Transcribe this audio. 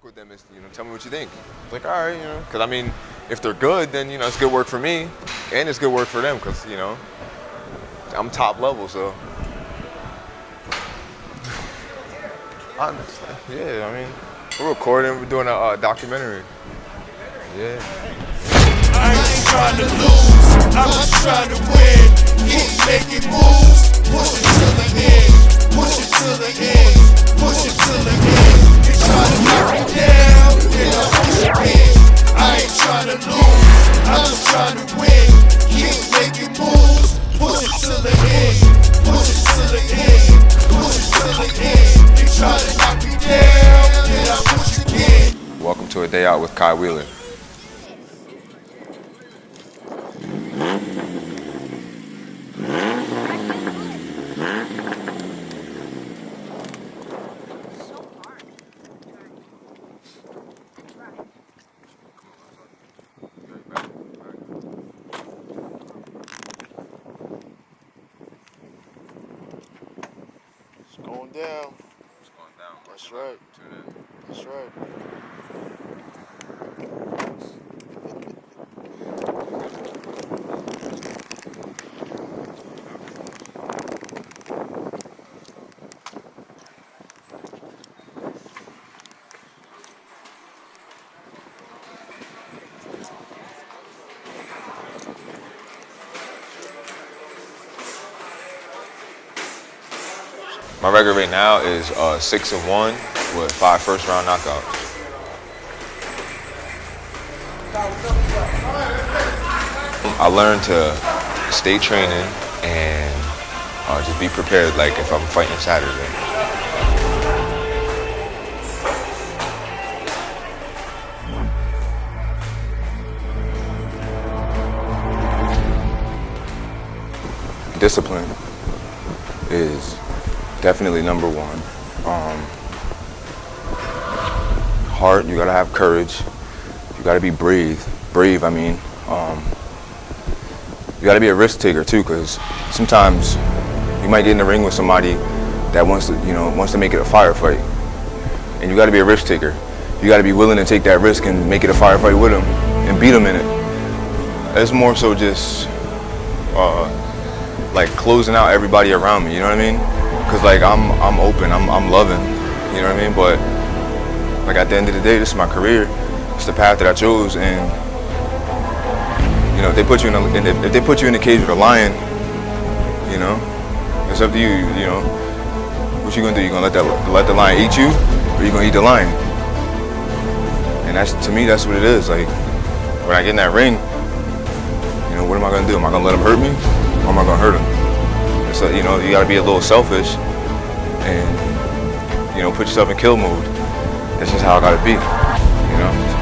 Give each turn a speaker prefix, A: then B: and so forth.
A: work with them is, you know, tell me what you think. Like, all right, you know, because I mean, if they're good, then you know, it's good work for me, and it's good work for them, because you know, I'm top level, so. Honestly, yeah, I mean, we're recording, we're doing a uh, documentary. Yeah.
B: To
A: a day out with Kai Wheeler.
B: It's going down. That's right. That's right.
A: My record right now is uh, six and one with five first round knockouts. I learned to stay training and uh, just be prepared, like if I'm fighting Saturday. Discipline is definitely number one. Um, heart, you gotta have courage. You gotta be brave. Brave, I mean. Um, you gotta be a risk taker too, because sometimes you might get in the ring with somebody that wants to, you know, wants to make it a firefight, and you gotta be a risk taker. You gotta be willing to take that risk and make it a firefight with them and beat them in it. It's more so just uh, like closing out everybody around me. You know what I mean? Cause like I'm I'm open, I'm I'm loving, you know what I mean? But like at the end of the day, this is my career. It's the path that I chose, and you know if they put you in, a, and if, they put you in the cage with a lion, you know, it's up to you. You know, what you gonna do? You gonna let that let the lion eat you, or you gonna eat the lion? And that's to me, that's what it is. Like when I get in that ring, you know, what am I gonna do? Am I gonna let him hurt me, or am I gonna hurt him? So you know, you gotta be a little selfish and you know, put yourself in kill mode. That's just how I gotta be. You know?